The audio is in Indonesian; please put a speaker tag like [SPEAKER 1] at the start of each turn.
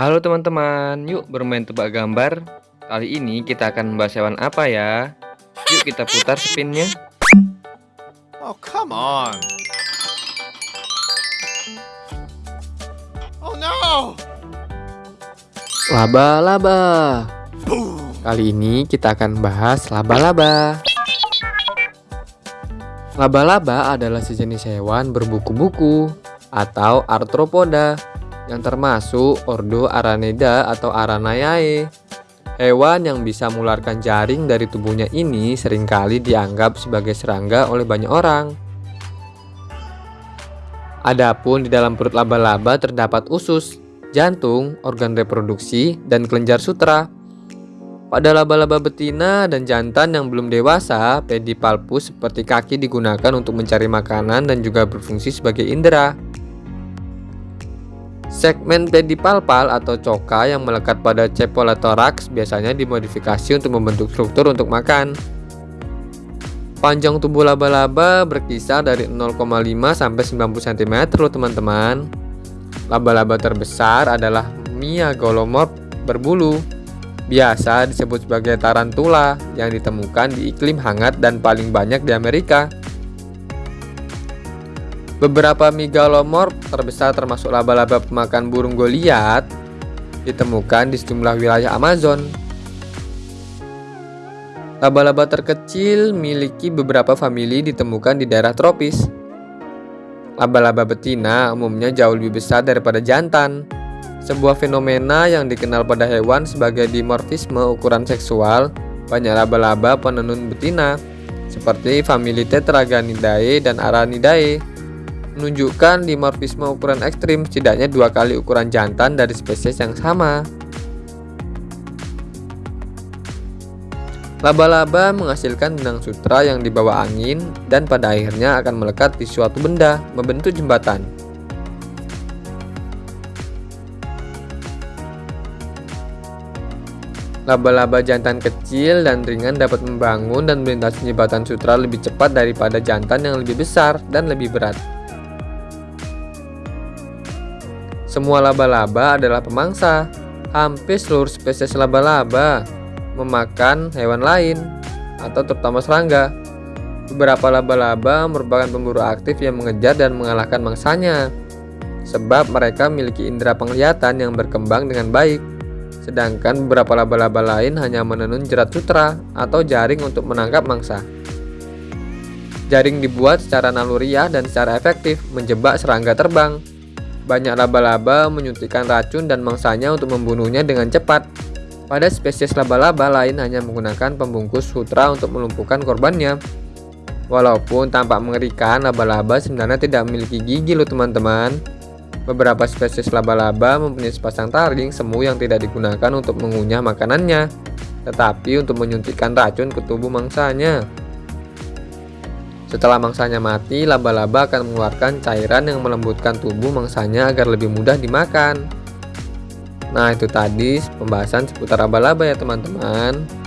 [SPEAKER 1] Halo teman-teman, yuk bermain tebak gambar. Kali ini kita akan membahas hewan apa ya? Yuk kita putar spinnya.
[SPEAKER 2] Oh, come on. Oh no!
[SPEAKER 3] Laba-laba. Kali ini kita akan bahas laba-laba. Laba-laba adalah sejenis hewan berbuku-buku atau arthropoda yang termasuk ordo Araneda atau Aranayae. Hewan yang bisa mengeluarkan jaring dari tubuhnya ini sering kali dianggap sebagai serangga oleh banyak orang. Adapun di dalam perut laba-laba terdapat usus, jantung, organ reproduksi, dan kelenjar sutra. Pada laba-laba betina dan jantan yang belum dewasa, pedipalpus seperti kaki digunakan untuk mencari makanan dan juga berfungsi sebagai indera. Segmen pedipalpal atau coka yang melekat pada cephalothorax biasanya dimodifikasi untuk membentuk struktur untuk makan. Panjang tubuh laba-laba berkisar dari 0,5 sampai 90 cm loh teman-teman. Laba-laba terbesar adalah Miagolomorph berbulu. Biasa disebut sebagai tarantula yang ditemukan di iklim hangat dan paling banyak di Amerika. Beberapa megalomorph terbesar termasuk laba-laba pemakan burung goliat ditemukan di sejumlah wilayah Amazon. Laba-laba terkecil miliki beberapa famili ditemukan di daerah tropis. Laba-laba betina umumnya jauh lebih besar daripada jantan. Sebuah fenomena yang dikenal pada hewan sebagai dimorfisme ukuran seksual banyak laba-laba penenun betina seperti famili Tetraganidae dan Aranidae menunjukkan dimorfisme ukuran ekstrim setidaknya dua kali ukuran jantan dari spesies yang sama. Laba-laba menghasilkan benang sutra yang dibawa angin dan pada akhirnya akan melekat di suatu benda, membentuk jembatan. Laba-laba jantan kecil dan ringan dapat membangun dan melintasi jembatan sutra lebih cepat daripada jantan yang lebih besar dan lebih berat. Semua laba-laba adalah pemangsa. Hampir seluruh spesies laba-laba memakan hewan lain atau terutama serangga. Beberapa laba-laba merupakan pemburu aktif yang mengejar dan mengalahkan mangsanya. Sebab mereka memiliki indera penglihatan yang berkembang dengan baik. Sedangkan beberapa laba-laba lain hanya menenun jerat sutra atau jaring untuk menangkap mangsa. Jaring dibuat secara naluriah dan secara efektif menjebak serangga terbang. Banyak laba-laba menyuntikkan racun dan mangsanya untuk membunuhnya dengan cepat. Pada spesies laba-laba lain hanya menggunakan pembungkus sutra untuk melumpuhkan korbannya. Walaupun tampak mengerikan, laba-laba sebenarnya tidak memiliki gigi loh teman-teman. Beberapa spesies laba-laba mempunyai sepasang taring semu yang tidak digunakan untuk mengunyah makanannya, tetapi untuk menyuntikkan racun ke tubuh mangsanya. Setelah mangsanya mati, laba-laba akan mengeluarkan cairan yang melembutkan tubuh mangsanya agar lebih mudah dimakan. Nah, itu tadi pembahasan seputar laba-laba ya, teman-teman.